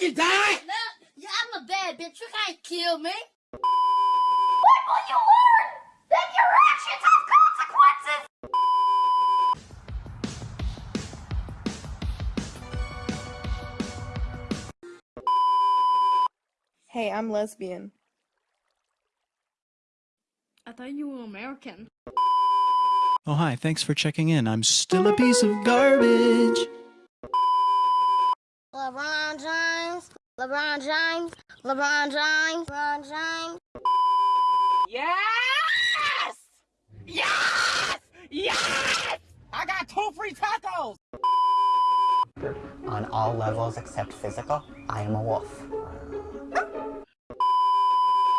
die? No, yeah, I'm a bad bitch. You can't kill me. When will you learn that your actions have consequences? Hey, I'm lesbian. I thought you were American. Oh, hi, thanks for checking in. I'm still a piece of garbage. LeBron James, LeBron James, LeBron James, LeBron James. Yes! Yes! Yes! I got two free tacos! On all levels except physical, I am a wolf.